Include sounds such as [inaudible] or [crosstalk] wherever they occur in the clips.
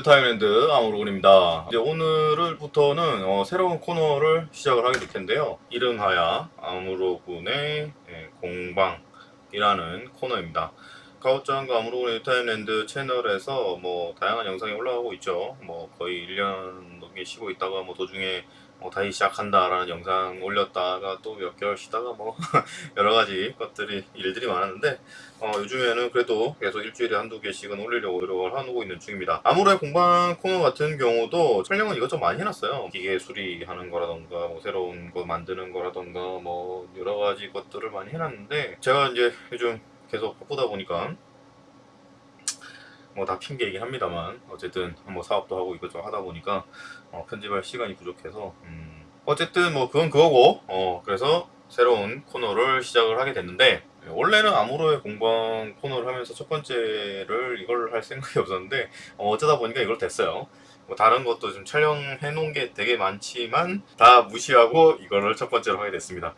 뉴타임랜드 아무로군입니다. 이제 오늘부터는 어, 새로운 코너를 시작을 하게 될 텐데요. 이름하여 아무로군의 예, 공방이라는 코너입니다. 가오짱과 아무로군의 뉴타임랜드 채널에서 뭐 다양한 영상이 올라가고 있죠. 뭐 거의 1년 넘게 쉬고 있다가 뭐 도중에 뭐 다시 시작한다라는 영상 올렸다가 또 몇 개월 쉬다가 뭐 [laughs] 여러 가지 것들이 일들이 많았는데 어, 요즘에는 그래도 계속 일주일에 한두 개씩은 올리려고 노력을 하고 있는 중입니다. 아무래 공방 코너 같은 경우도 촬영은 이것저것 많이 해놨어요. 기계 수리하는 거라던가 뭐 새로운 거 만드는 거라던가 뭐 여러 가지 것들을 많이 해놨는데 제가 이제 요즘 계속 바쁘다 보니까 뭐 다 핑계이긴 합니다만 어쨌든 뭐 사업도 하고 이것저것 하다 보니까 어, 편집할 시간이 부족해서 음, 어쨌든 뭐 그건 그거고 어, 그래서 새로운 코너를 시작을 하게 됐는데 원래는 아무로의 공방 코너를 하면서 첫 번째를 이걸 할 생각이 없었는데 어, 어쩌다 보니까 이걸 됐어요. 뭐 다른 것도 좀 촬영해 놓은 게 되게 많지만 다 무시하고 이거를 첫 번째로 하게 됐습니다.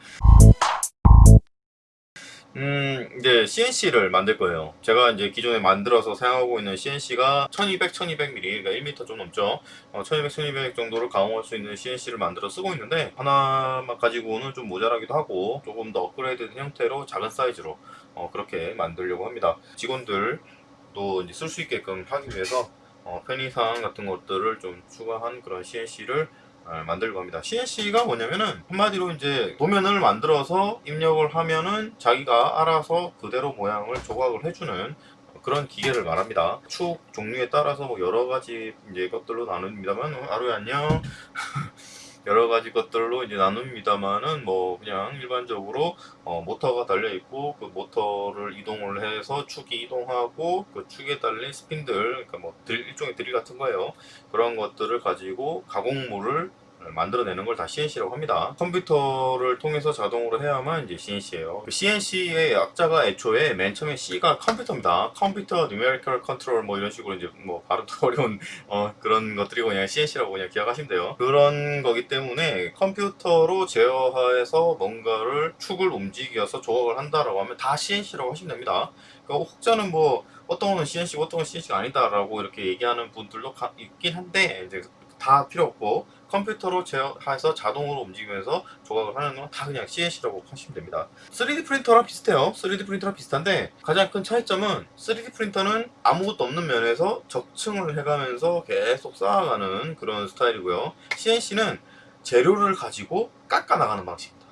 음, 이제 CNC를 만들 거예요. 제가 이제 기존에 만들어서 사용하고 있는 CNC가 1200, 1200mm, 그러니까 1m 좀 넘죠. 어, 1200, 1200 정도를 가공할 수 있는 CNC를 만들어 쓰고 있는데 하나만 가지고는 좀 모자라기도 하고 조금 더 업그레이드된 형태로 작은 사이즈로 어, 그렇게 만들려고 합니다. 직원들도 쓸 수 있게끔 하기 위해서 어, 편의상 같은 것들을 좀 추가한 그런 CNC를 아, 만들고 합니다. CNC가 뭐냐면은 한마디로 이제 도면을 만들어서 입력을 하면은 자기가 알아서 그대로 모양을 조각을 해주는 그런 기계를 말합니다. 축 종류에 따라서 뭐 여러 가지 이제 것들로 나눕니다만 아루이 안녕. [laughs] 여러 가지 것들로 이제 나눕니다만은 뭐 그냥 일반적으로 어 모터가 달려 있고 그 모터를 이동을 해서 축이 이동하고 그 축에 달린 스핀들 그러니까 뭐 들, 일종의 드릴 같은 거예요 그런 것들을 가지고 가공물을 만들어내는 걸 다 CNC라고 합니다. 컴퓨터를 통해서 자동으로 해야만 이제 CNC예요. CNC의 약자가 애초에 맨 처음에 C가 컴퓨터입니다. 컴퓨터 Numerical Control 뭐 이런 식으로 이제 뭐 발음도 [laughs] 어려운 어, 그런 것들이고 그냥 CNC라고 그냥 기억하시면 돼요. 그런 거기 때문에 컴퓨터로 제어해서 뭔가를 축을 움직여서 조각을 한다라고 하면 다 CNC라고 하시면 됩니다. 그러니까 혹자는 뭐 어떤 거는 CNC, 어떤 건 CNC가 아니다라고 이렇게 얘기하는 분들도 있긴 한데 이제 다 필요 없고 컴퓨터로 제어해서 자동으로 움직이면서 조각을 하는 건 다 그냥 CNC라고 하시면 됩니다. 3D 프린터랑 비슷해요. 3D 프린터랑 비슷한데 가장 큰 차이점은 3D 프린터는 아무것도 없는 면에서 적층을 해가면서 계속 쌓아가는 그런 스타일이고요. CNC는 재료를 가지고 깎아 나가는 방식입니다.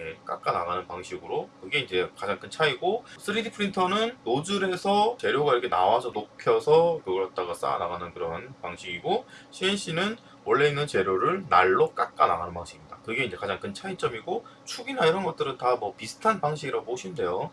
예, 깎아 나가는 방식으로 그게 이제 가장 큰 차이고 3D 프린터는 노즐에서 재료가 이렇게 나와서 녹혀서 그걸 갖다가 쌓아 나가는 그런 방식이고 CNC는 원래 있는 재료를 날로 깎아 나가는 방식입니다. 그게 이제 가장 큰 차이점이고 축이나 이런 것들은 다 뭐 비슷한 방식이라고 보시면 돼요.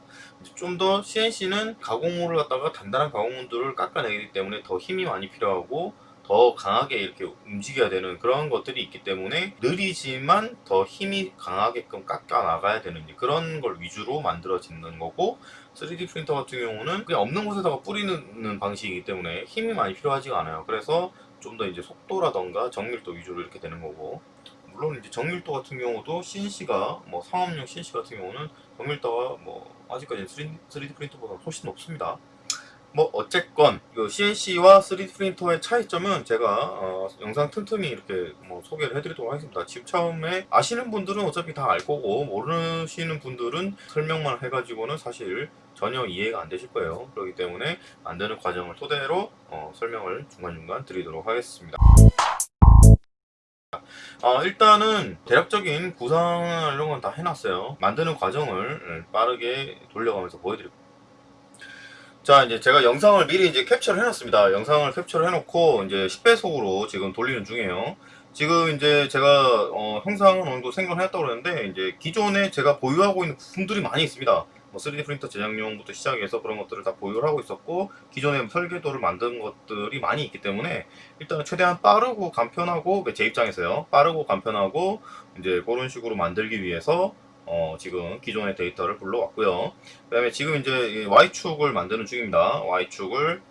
좀 더 CNC는 가공물을 갖다가 단단한 가공물들을 깎아내기 때문에 더 힘이 많이 필요하고 더 강하게 이렇게 움직여야 되는 그런 것들이 있기 때문에 느리지만 더 힘이 강하게끔 깎아 나가야 되는 그런 걸 위주로 만들어지는 거고 3D 프린터 같은 경우는 그냥 없는 곳에다가 뿌리는 방식이기 때문에 힘이 많이 필요하지가 않아요. 그래서 좀 더 이제 속도라던가 정밀도 위주로 이렇게 되는 거고 물론 이제 정밀도 같은 경우도 CNC가 뭐 상업용 CNC 같은 경우는 정밀도가 뭐 아직까지 3D 프린터보다 훨씬 높습니다. 뭐 어쨌건 그 CNC와 3D 프린터의 차이점은 제가 어, 영상 틈틈이 이렇게 뭐 소개를 해드리도록 하겠습니다. 지금 처음에 아시는 분들은 어차피 다 알 거고 모르시는 분들은 설명만 해가지고는 사실 전혀 이해가 안 되실 거예요. 그렇기 때문에 만드는 과정을 토대로 어, 설명을 중간중간 드리도록 하겠습니다. 어, 일단은 대략적인 구상 이런 건 다 해놨어요. 만드는 과정을 빠르게 돌려가면서 보여드릴게요. 자 이제 제가 영상을 미리 이제 캡처를 해놨습니다. 영상을 캡처를 해놓고 이제 10배속으로 지금 돌리는 중이에요. 지금 이제 제가 어, 형상은 어느 정도 생각을 했다고 그러는데 이제 기존에 제가 보유하고 있는 부품들이 많이 있습니다. 뭐 3D 프린터 제작용부터 시작해서 그런 것들을 다 보유를 하고 있었고 기존에 설계도를 만든 것들이 많이 있기 때문에 일단은 최대한 빠르고 간편하고 제 입장에서요. 빠르고 간편하고 이제 그런 식으로 만들기 위해서 어, 지금 기존의 데이터를 불러왔고요. 그 다음에 지금 이제 Y축을 만드는 중입니다. Y축을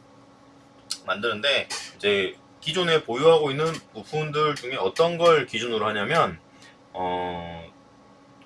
만드는데 이제 기존에 보유하고 있는 부품들 중에 어떤 걸 기준으로 하냐면 어,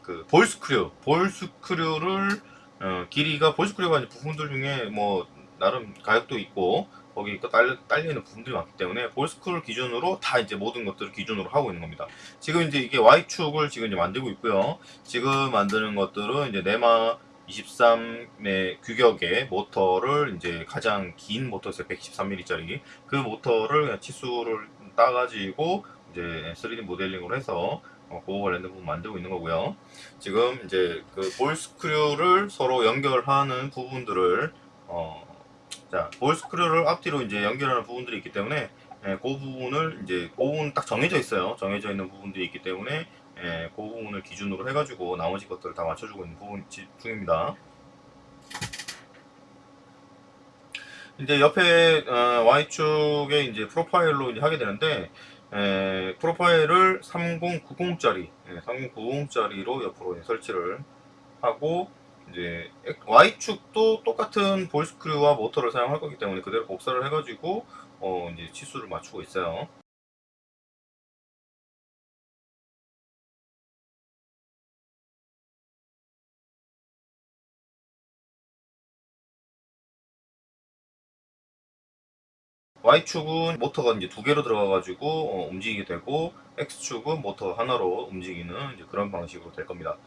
그 볼스크류, 볼스크류를 어, 길이가 볼스크류가 부품들 중에 뭐 나름 가격도 있고 거기 또 딸, 딸리는 부분들이 많기 때문에 볼스크를 기준으로 다 이제 모든 것들을 기준으로 하고 있는 겁니다. 지금 이제 이게 Y축을 지금 이제 만들고 있고요. 지금 만드는 것들은 이제 네마 23의 규격의 모터를 이제 가장 긴 모터에서 113mm짜리 그 모터를 그냥 치수를 따가지고 이제 3D 모델링으로 해서 어, 그거 관련된 부분 만들고 있는 거고요. 지금 이제 그 볼 스크류를 서로 연결하는 부분들을 어, 자, 볼 스크류를 앞뒤로 이제 연결하는 부분들이 있기 때문에 예, 그 부분을 이제 그 부분 딱 정해져 있어요. 정해져 있는 부분들이 있기 때문에 예, 그 부분을 기준으로 해가지고 나머지 것들을 다 맞춰주고 있는 부분 지- 중입니다. 이제 옆에 어, Y축에 이제 프로파일로 이제 하게 되는데 에, 프로파일을 3090짜리, 3090짜리로 옆으로 설치를 하고 이제 Y축도 똑같은 볼스크류와 모터를 사용할 거기 때문에 그대로 복사를 해가지고 어, 이제 치수를 맞추고 있어요. Y축은 모터가 이제 두 개로 들어가가지고 어, 움직이게 되고 X축은 모터 하나로 움직이는 그런 방식으로 될 겁니다.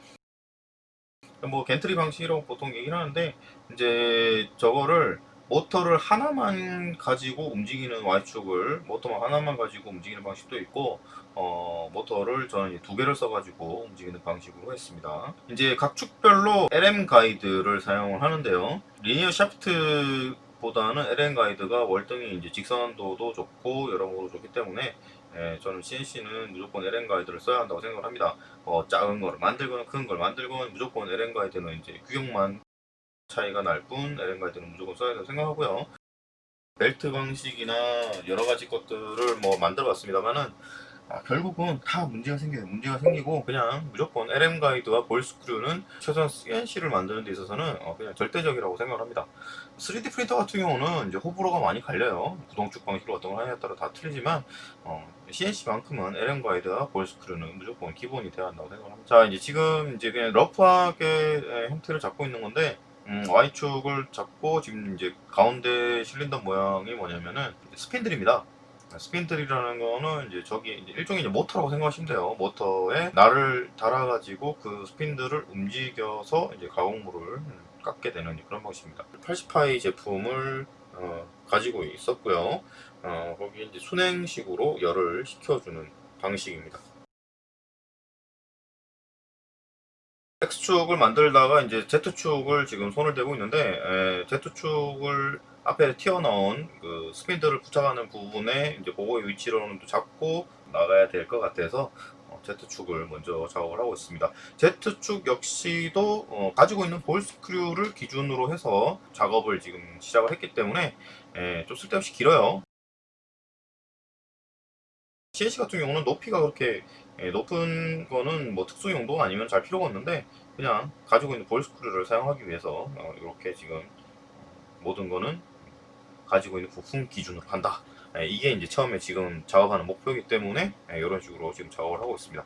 뭐 gantry 방식이라고 보통 얘기를 하는데 이제 저거를 모터를 하나만 가지고 움직이는 Y축을 모터만 하나만 가지고 움직이는 방식도 있고 어, 모터를 저는 두 개를 써가지고 움직이는 방식으로 했습니다. 이제 각 축별로 LM 가이드를 사용을 하는데요. linear shaft 보다는 LM 가이드가 월등히 이제 직선도도 좋고 여러모로 좋기 때문에 예, 저는 CNC는 무조건 LM 가이드를 써야 한다고 생각을 합니다. 어, 작은 걸 만들거나 큰 걸 만들건 무조건 LM 가이드는 이제 규격만 차이가 날 뿐 LM 가이드는 무조건 써야 된다고 생각하고요. 벨트 방식이나 여러 가지 것들을 뭐 만들어 봤습니다만은 아, 결국은 다 문제가 생겨요. 문제가 생기고 그냥 무조건 LM 가이드와 볼 스크류는 최소한 CNC를 만드는 데 있어서는 어, 그냥 절대적이라고 생각을 합니다. 3D 프린터 같은 경우는 이제 호불호가 많이 갈려요. 구동축 방식으로 어떤 걸 하냐에 따라 다 틀리지만 어, CNC만큼은 LM 가이드와 ball screw는 무조건 기본이 돼야 한다고 생각을 합니다. 자 이제 지금 이제 그냥 rough하게 에, 형태를 잡고 있는 건데 음, Y축을 잡고 지금 이제 가운데 실린더 모양이 뭐냐면은 스핀들입니다. 스핀들이라는 거는 이제 저기 이제 일종의 이제 모터라고 생각하시면 돼요. 모터에 날을 달아가지고 그 스핀들을 움직여서 이제 가공물을 깎게 되는 그런 방식입니다. 80파이 제품을 어, 가지고 있었고요. 어, 거기 이제 순행식으로 열을 식혀주는 방식입니다. X축을 만들다가 이제 Z축을 지금 손을 대고 있는데 에, Z축을 앞에 튀어나온 그 스핀들을 부착하는 부분에 이제 그거의 위치로는 또 잡고 나가야 될 것 같아서 어, Z축을 먼저 작업을 하고 있습니다. Z축 역시도 어, 가지고 있는 볼 스크류를 기준으로 해서 작업을 지금 시작을 했기 때문에 에, 좀 쓸데없이 길어요. CNC 같은 경우는 높이가 그렇게 예, 높은 거는 뭐 특수 용도가 아니면 잘 필요가 없는데 그냥 가지고 있는 볼 스크류를 사용하기 위해서 어, 이렇게 지금 모든 거는 가지고 있는 부품 기준으로 한다. 예, 이게 이제 처음에 지금 작업하는 목표이기 때문에 예, 이런 식으로 지금 작업을 하고 있습니다.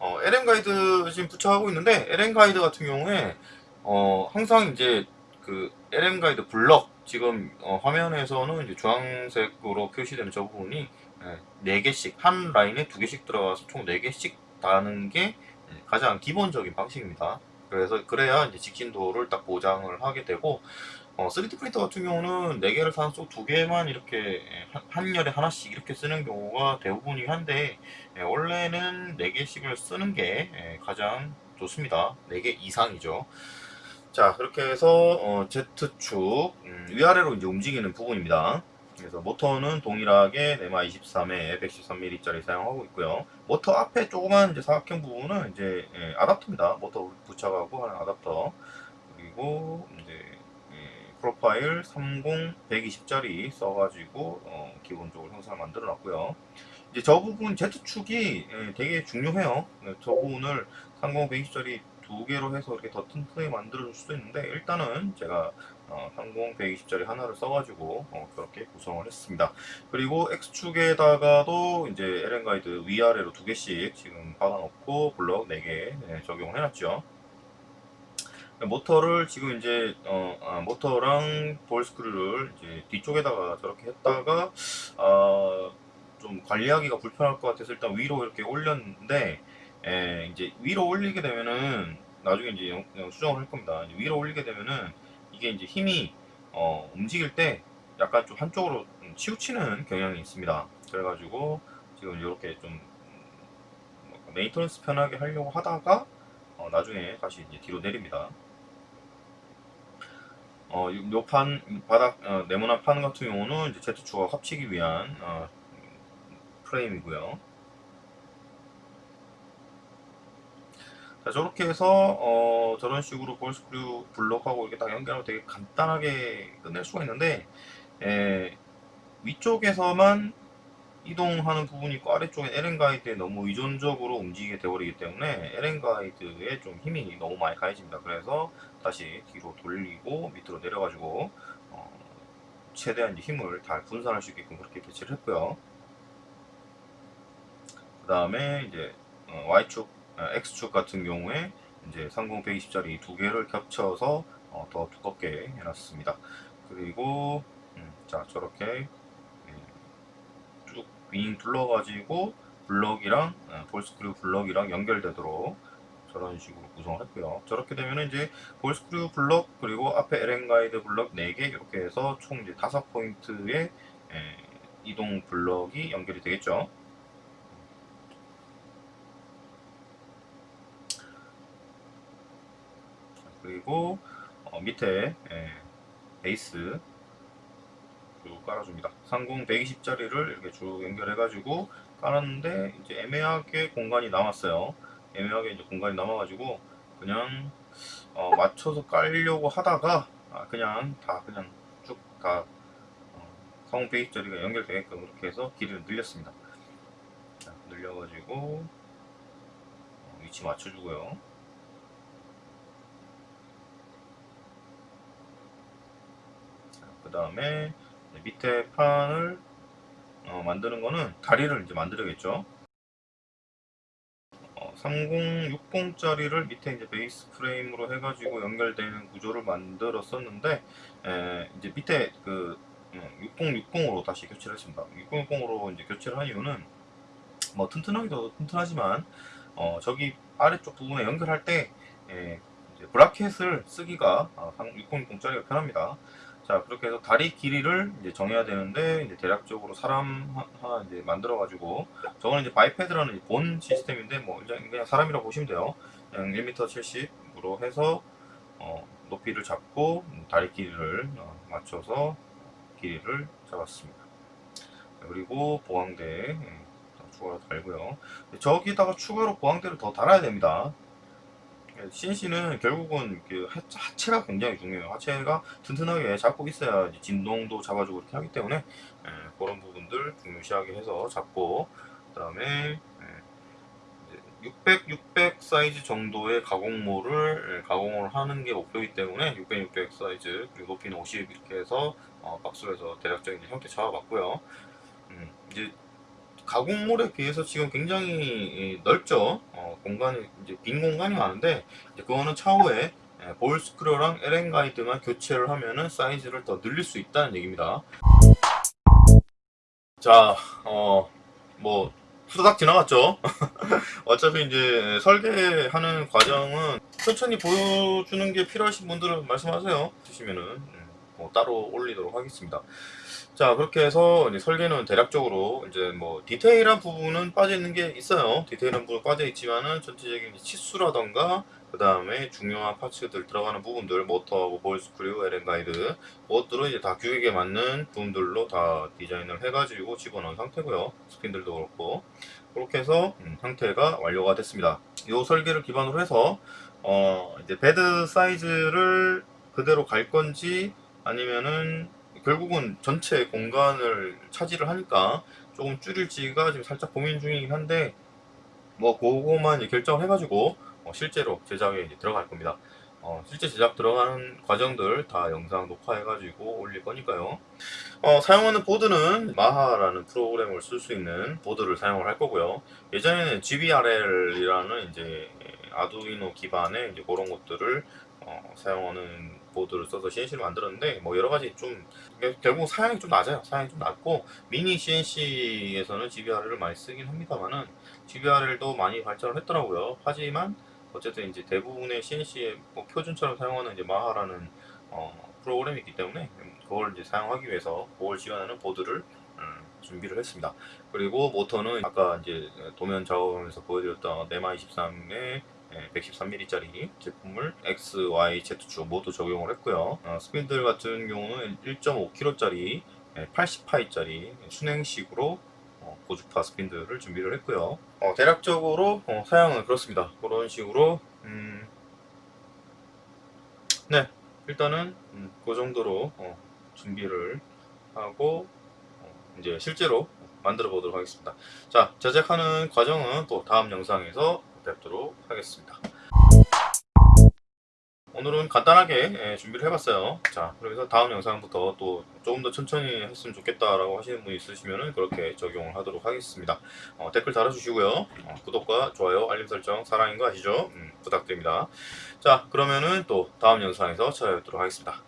어, LM 가이드 지금 부착하고 있는데 LM 가이드 같은 경우에 어, 항상 이제 그 LM 가이드 블럭 지금 어, 화면에서는 이제 주황색으로 표시되는 저 부분이 네 개씩 한 라인에 두 개씩 들어가서 총 네 개씩 다는 게 가장 기본적인 방식입니다. 그래서 그래야 이제 직진도를 딱 보장을 하게 되고 어, 3D 프린터 같은 경우는 4개를 사서 두 개만 이렇게 한, 한 열에 하나씩 이렇게 쓰는 경우가 대부분이긴 한데 예, 원래는 4개씩을 쓰는 게 예, 가장 좋습니다. 4개 이상이죠. 자 그렇게 해서 어, Z축 음, 위아래로 이제 움직이는 부분입니다. 그래서 모터는 동일하게 네마 23에 113mm짜리 사용하고 있고요. 모터 앞에 조그만 이제 사각형 부분은 이제 예, 아답터입니다. 모터 부착하고 하는 아답터. 그리고 이제 예, 프로파일 30 120짜리 써가지고 어, 기본적으로 형상을 만들어 놨고요. 이제 저 부분 Z축이 예, 되게 중요해요. 네, 저 부분을 30 120짜리 두 개로 해서 이렇게 더 튼튼하게 만들어 줄 수도 있는데 일단은 제가 어, 30 120짜리 하나를 써가지고 어, 그렇게 구성을 했습니다. 그리고 X축에다가도 이제 LN 가이드 위아래로 두 개씩 지금 박아놓고 블럭 4개 네, 적용을 해놨죠. 모터를 지금 이제 어, 아, 모터랑 볼 스크류를 이제 뒤쪽에다가 저렇게 했다가 아, 좀 관리하기가 불편할 것 같아서 일단 위로 이렇게 올렸는데 에, 이제 위로 올리게 되면은 나중에 이제 수정을 할 겁니다. 위로 올리게 되면은 이게 이제 힘이 어, 움직일 때 약간 좀 한쪽으로 좀 치우치는 경향이 있습니다. 그래가지고 지금 이렇게 좀 음, maintenance 편하게 하려고 하다가 어, 나중에 다시 이제 뒤로 내립니다. 어, 요, 요 판, 바닥, 어, 네모난 판 같은 경우는 이제 Z축과 합치기 위한, 어, 프레임이고요. 자, 저렇게 해서, 어, 저런 식으로 볼스크류 블록하고 이렇게 딱 연결하면 되게 간단하게 끝낼 수가 있는데, 에, 위쪽에서만 이동하는 부분이 있고 아래쪽엔 LN 가이드에 너무 의존적으로 움직이게 되어버리기 때문에 LN 가이드에 좀 힘이 너무 많이 가해집니다. 그래서 다시 뒤로 돌리고 밑으로 내려가지고 어, 최대한 힘을 다 분산할 수 있게끔 그렇게 배치를 했고요. 그 다음에 이제 어, Y축, 아, X축 같은 경우에 이제 30 120짜리 두 개를 겹쳐서 어, 더 두껍게 해놨습니다. 그리고 음, 자 저렇게 쭉 윙 둘러가지고 블럭이랑 어, ball screw 블럭이랑 연결되도록 저런 식으로 구성을 했고요. 저렇게 되면 이제 볼스크류 블럭 그리고 앞에 LN 가이드 블럭 4개 이렇게 해서 총 이제 5포인트의 이동 블럭이 연결이 되겠죠. 그리고 어, 밑에 예, 베이스 쭉 깔아줍니다. 30 120짜리를 이렇게 쭉 연결해가지고 깔았는데 이제 애매하게 공간이 남았어요. 애매하게 이제 공간이 남아가지고 그냥 어, 맞춰서 깔려고 하다가 아, 그냥 다 그냥 쭉다 어, 30 120짜리가 연결되게끔 이렇게 해서 길이를 늘렸습니다. 자, 늘려가지고 어, 위치 맞춰주고요. 그 다음에 밑에 판을 어, 만드는 거는 다리를 이제 만들어야겠죠. 어, 3060짜리를 밑에 이제 베이스 프레임으로 해가지고 연결되는 구조를 만들었었는데 에, 이제 밑에 그 6060으로 다시 교체를 했습니다. 6060으로 이제 교체를 한 이유는 뭐 튼튼하기도 튼튼하지만 어, 저기 아래쪽 부분에 연결할 때 에, 브라켓을 쓰기가 6060짜리가 편합니다. 자 그렇게 해서 다리 길이를 이제 정해야 되는데 이제 대략적으로 사람 하나 이제 만들어 가지고 저거는 이제 바이패드라는 본 시스템인데 뭐 그냥, 사람이라고 보시면 돼요. 그냥 1m 70으로 해서 어, 높이를 잡고 다리 길이를 어, 맞춰서 길이를 잡았습니다. 그리고 보강대 예, 추가로 달고요. 저기다가 추가로 보강대를 더 달아야 됩니다 CNC는 결국은 그 하체 가 굉장히 중요해요. 하체가 튼튼하게 잡고 있어야 진동도 잡아주고 이렇게 하기 때문에 예, 그런 부분들 중요시하게 해서 잡고 그 다음에 600, 600 사이즈 정도의 가공모를 예, 가공을 하는 게 목표이기 때문에 600, 600 사이즈 그리고 높이는 50 이렇게 해서 어, 박스에서 대략적인 형태 잡아봤고요. 음, 이제 가공몰에 비해서 지금 굉장히 넓죠. 어, 공간이 이제 빈 공간이 많은데 이제 그거는 차후에 예, 볼 스크류랑 LN 가이드만 교체를 하면은 사이즈를 더 늘릴 수 있다는 얘기입니다. 자, 어, 뭐 후다닥 지나갔죠. [laughs] 어차피 이제 설계하는 과정은 천천히 보여주는 게 필요하신 분들은 말씀하세요. 드시면은 음, 뭐 따로 올리도록 하겠습니다. 자 그렇게 해서 설계는 대략적으로 이제 뭐 디테일한 부분은 빠져 있는 게 있어요. 디테일한 부분 빠져 있지만은 전체적인 치수라던가 그 다음에 중요한 parts들 들어가는 부분들 모터하고 ball screw, LM 가이드 그것들은 이제 다 규격에 맞는 부분들로 다 디자인을 해가지고 집어넣은 상태고요. 스핀들도 그렇고. 그렇게 해서 음, 상태가 완료가 됐습니다. 이 설계를 기반으로 해서 어 이제 bed 사이즈를 그대로 갈 건지 아니면은 결국은 전체 공간을 차지를 하니까 조금 줄일지가 지금 살짝 고민 중이긴 한데 뭐 그거만 결정을 해가지고 어 실제로 제작에 들어갈 겁니다. 어 실제 제작 들어가는 과정들 다 영상 녹화해가지고 올릴 거니까요. 어 사용하는 보드는 마하라는 프로그램을 쓸 수 있는 보드를 사용을 할 거고요. 예전에는 GBRL이라는 이제 아두이노 기반의 이제 그런 것들을 어, 사용하는 보드를 써서 CNC를 만들었는데 뭐 여러 가지 좀 결국 사양이 좀 낮아요. 사양이 좀 낮고 미니 CNC에서는 GBR을 많이 쓰긴 합니다만은 GBR도 많이 발전을 했더라고요. 하지만 어쨌든 이제 대부분의 CNC의 뭐 표준처럼 사용하는 이제 마하라는 어, 프로그램이 있기 때문에 그걸 이제 사용하기 위해서 그걸 지원하는 보드를 음, 준비를 했습니다. 그리고 모터는 아까 이제 도면 작업하면서 보여드렸던 네마 23의 113mm짜리 제품을 X, Y, Z축 모두 적용을 했고요. 어, 스핀들 같은 경우는 1.5kg짜리 80파이짜리 순행식으로 어, 고주파 스핀들을 준비를 했고요. 어, 대략적으로 어, 사양은 그렇습니다. 그런 식으로 음, 네 일단은 음, 그 정도로 어, 준비를 하고 어, 이제 실제로 만들어 보도록 하겠습니다. 자 제작하는 과정은 또 다음 영상에서 뵙도록 하겠습니다. 오늘은 간단하게 예, 준비를 해봤어요. 자, 그래서 다음 영상부터 또 조금 더 천천히 했으면 좋겠다라고 하시는 분 있으시면 그렇게 적용을 하도록 하겠습니다. 어, 댓글 달아주시고요. 어, 구독과 좋아요, 알림 설정 사랑인 거 아시죠? 음, 부탁드립니다. 자, 그러면은 또 다음 영상에서 찾아뵙도록 하겠습니다.